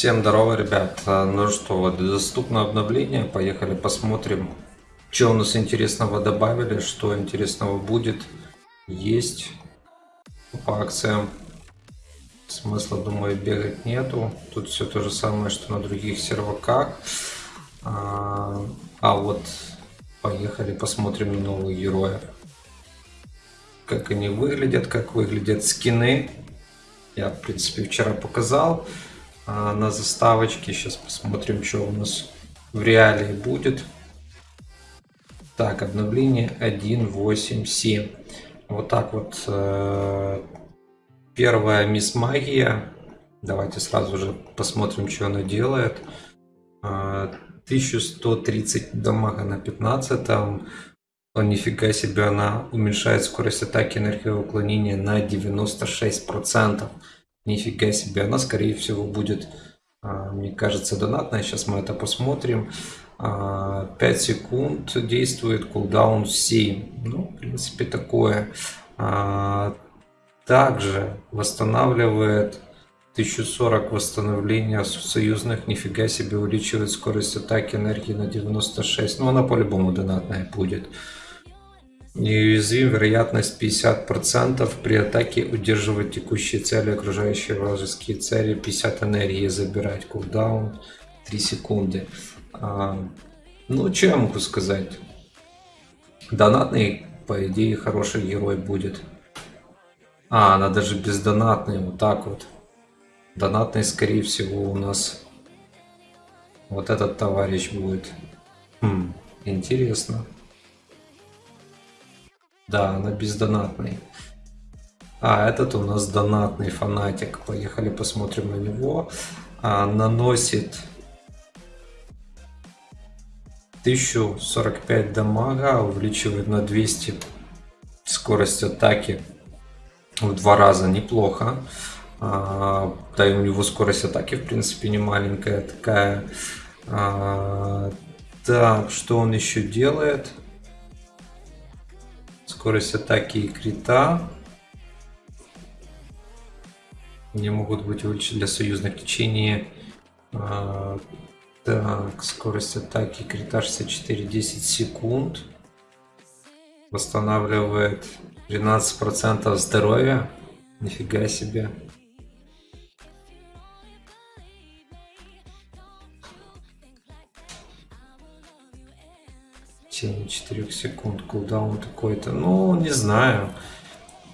Всем здорово, ребят. А, ну что, вот доступно обновление. Поехали посмотрим, что у нас интересного добавили, что интересного будет. Есть по акциям. Смысла, думаю, бегать нету. Тут все то же самое, что на других серваках. А, а вот поехали посмотрим новых героев. Как они выглядят, как выглядят скины. Я, в принципе, вчера показал а, на заставочке. Сейчас посмотрим, что у нас в реалии будет. Так, обновление 1.8.7. Вот так вот. Э, первая мисс магия. Давайте сразу же посмотрим, что она делает. 1130 а, дамага на 15. Там, о, нифига себе, она уменьшает скорость атаки энергии уклонения на 96%. Нифига себе, она скорее всего будет, а, мне кажется, донатная. Сейчас мы это посмотрим. 5 а, секунд действует, кулдаун 7. Ну, в принципе, такое. А, также восстанавливает 1040 восстановления союзных. Нифига себе, увеличивает скорость атаки энергии на 96. Ну, она по-любому донатная будет. Неуязвим вероятность 50% при атаке удерживать текущие цели, окружающие вражеские цели, 50 энергии забирать, кулдаун 3 секунды. А, ну, что я могу сказать? Донатный, по идее, хороший герой будет. А, она даже бездонатный, вот так вот. Донатный, скорее всего, у нас вот этот товарищ будет. Хм, интересно. Да, она бездонатный. А, этот у нас донатный фанатик. Поехали посмотрим на него. А, наносит 1045 дамага, увеличивает на 200 скорость атаки в два раза. Неплохо. А, да и у него скорость атаки в принципе не маленькая такая. А, так, что он еще делает? Скорость атаки и крита. Не могут быть увеличены для союзных в. А, так, скорость атаки крита 64-10 секунд. Восстанавливает 13% здоровья. Нифига себе. 4 секунд кулдаун такой-то. Ну, не знаю.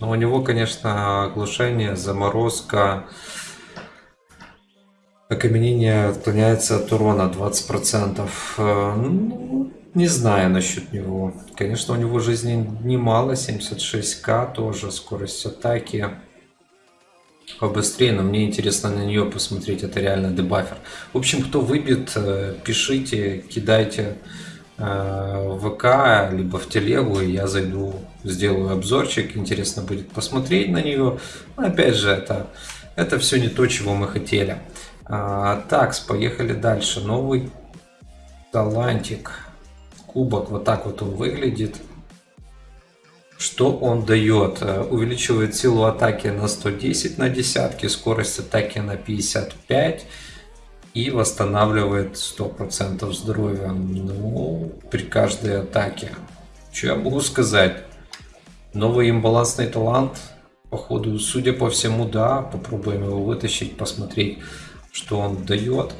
Но у него, конечно, оглушение, заморозка, окаменение отклоняется от урона 20%. Э, ну, не знаю насчет него. Конечно, у него жизни немало, 76к тоже, скорость атаки побыстрее, но мне интересно на нее посмотреть, это реально дебафер. В общем, кто выбит, э, пишите, кидайте в ВК, либо в телегу, и я зайду, сделаю обзорчик, интересно будет посмотреть на нее. Но опять же, это, это все не то, чего мы хотели. А, так, поехали дальше. Новый талантик. Кубок, вот так вот он выглядит. Что он дает? Э, увеличивает силу атаки на 110 на десятки, скорость атаки на 55 и восстанавливает 100% здоровья ну, при каждой атаке. Что я могу сказать? Новый имбалансный талант, походу, судя по всему, да, попробуем его вытащить, посмотреть, что он дает.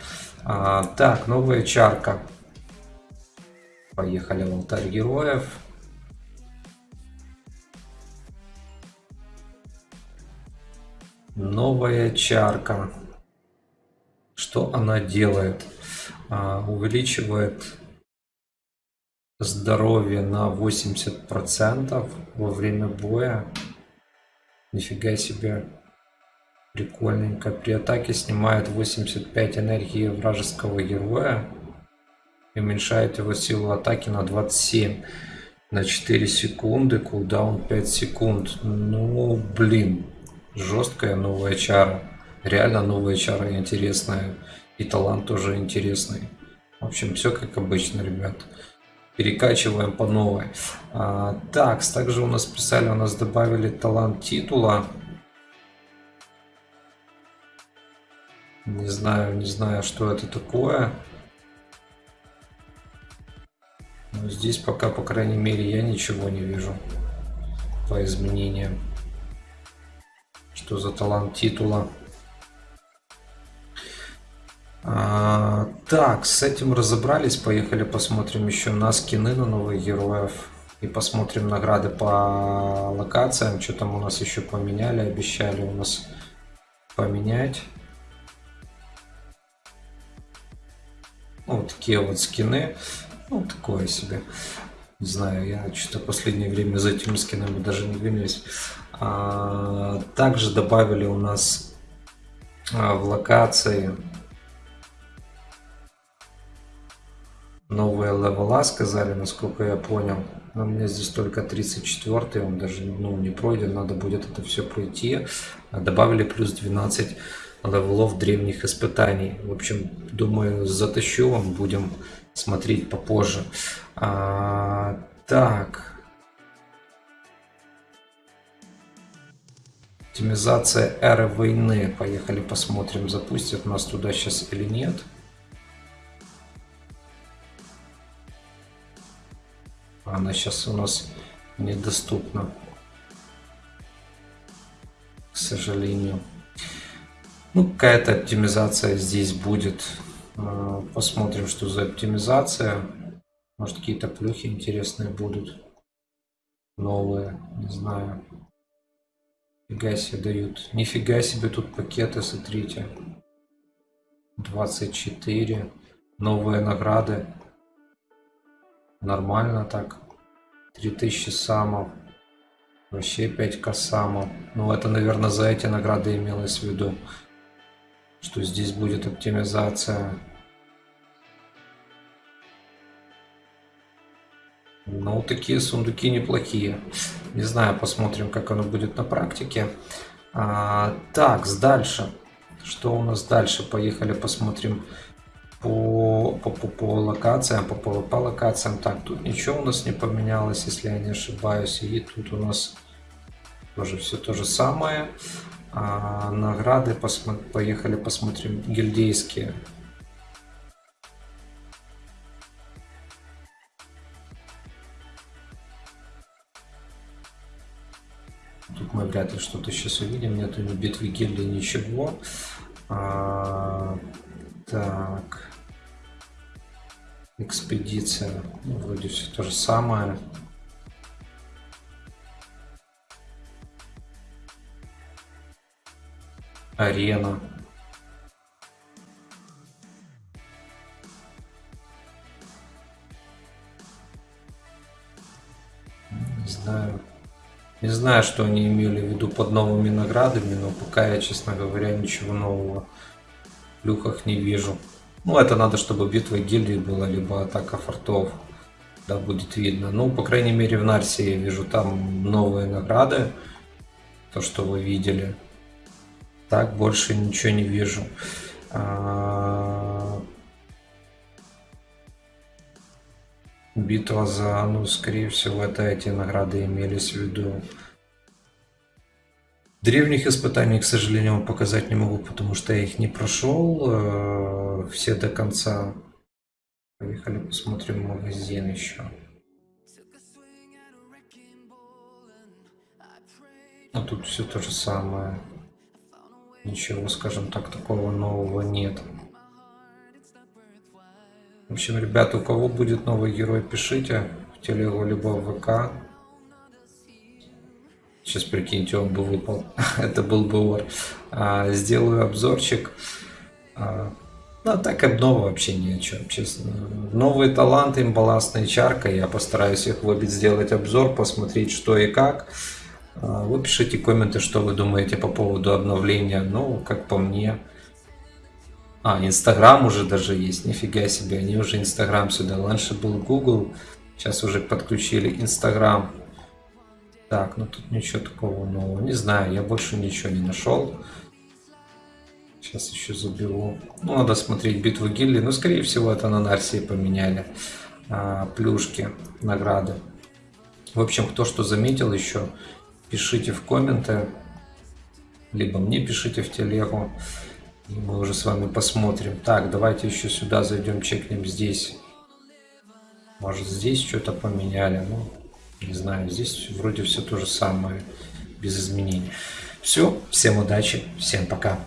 А, так, новая чарка. Поехали в алтарь героев. Новая чарка. Что она делает? А, увеличивает здоровье на 80% во время боя. Нифига себе. Прикольненько. При атаке снимает 85 энергии вражеского героя. И уменьшает его силу атаки на 27. На 4 секунды. Кулдаун 5 секунд. Ну, блин. Жесткая новая чара. Реально новая чара интересная. И талант тоже интересный. В общем, все как обычно, ребят. Перекачиваем по новой. А, так, также у нас писали, у нас добавили талант титула. Не знаю, не знаю, что это такое. Но здесь пока, по крайней мере, я ничего не вижу по изменениям. Что за талант титула? Так, с этим разобрались. Поехали посмотрим еще на скины на новых героев. И посмотрим награды по локациям. Что там у нас еще поменяли, обещали у нас поменять. Вот такие вот скины. Ну, такое себе. Не знаю, я что-то последнее время за этими скинами даже не гонюсь. А, также добавили у нас а, в локации новые левела, сказали, насколько я понял. Но у меня здесь только 34 он даже ну, не пройден, надо будет это все пройти. Добавили плюс 12 левелов древних испытаний. В общем, думаю, затащу вам, будем смотреть попозже. А, так. Оптимизация эры войны. Поехали посмотрим, запустят нас туда сейчас или нет. Она сейчас у нас недоступна. К сожалению. Ну, какая-то оптимизация здесь будет. А, посмотрим, что за оптимизация. Может, какие-то плюхи интересные будут. Новые, не знаю. Фига себе дают. Нифига себе тут пакеты, смотрите. 24. Новые награды. Нормально так. 3000 самов. Вообще 5к самов. Ну, это, наверное, за эти награды имелось в виду что здесь будет оптимизация. Ну, такие сундуки неплохие. Не знаю, посмотрим, как оно будет на практике. А, так, дальше. Что у нас дальше? Поехали посмотрим по, по, по, по локациям, по PvP локациям. Так, тут ничего у нас не поменялось, если я не ошибаюсь. И тут у нас тоже все то же самое. А награды посмо... поехали посмотрим гильдейские. Тут мы вряд ли что-то сейчас увидим. Нету ни битвы гильдии, ничего. А, так. Экспедиция. Ну, вроде все то же самое. арена не знаю не знаю что они имели в виду под новыми наградами но пока я честно говоря ничего нового в люках не вижу ну это надо чтобы битва гильдии была либо атака фортов да будет видно ну по крайней мере в нарсе я вижу там новые награды то что вы видели так больше ничего не вижу. А, битва за, ну, скорее всего, это эти награды имелись в виду. Древних испытаний, к сожалению, показать не могу, потому что я их не прошел э, все до конца. Поехали посмотрим магазин еще. А тут все то же самое. Ничего, скажем так, такого нового нет. В общем, ребята, у кого будет новый герой, пишите в телегу, либо в ВК. Сейчас, прикиньте, он бы выпал. Это был бы вор. А, сделаю обзорчик. А, а так обнова вообще ни о чем, честно. Новые таланты, имбалансная чарка. Я постараюсь их выбить, сделать обзор, посмотреть, что и как. А, вы пишите комменты, что вы думаете по поводу обновления. Ну, как по мне. А, Инстаграм уже даже есть. Нифига себе, они уже Инстаграм сюда. Раньше был Google, сейчас уже подключили Инстаграм. Так, ну тут ничего такого нового. Не знаю, я больше ничего не нашел. Сейчас еще заберу. Ну, надо смотреть битву гильдии. Ну, скорее всего, это на Нарсии поменяли. А, плюшки, награды. В общем, кто что заметил еще, пишите в комменты, либо мне пишите в телегу. И мы уже с вами посмотрим. Так, давайте еще сюда зайдем, чекнем здесь. Может здесь что-то поменяли. Ну, не знаю, здесь вроде все то же самое, без изменений. Все, всем удачи, всем пока.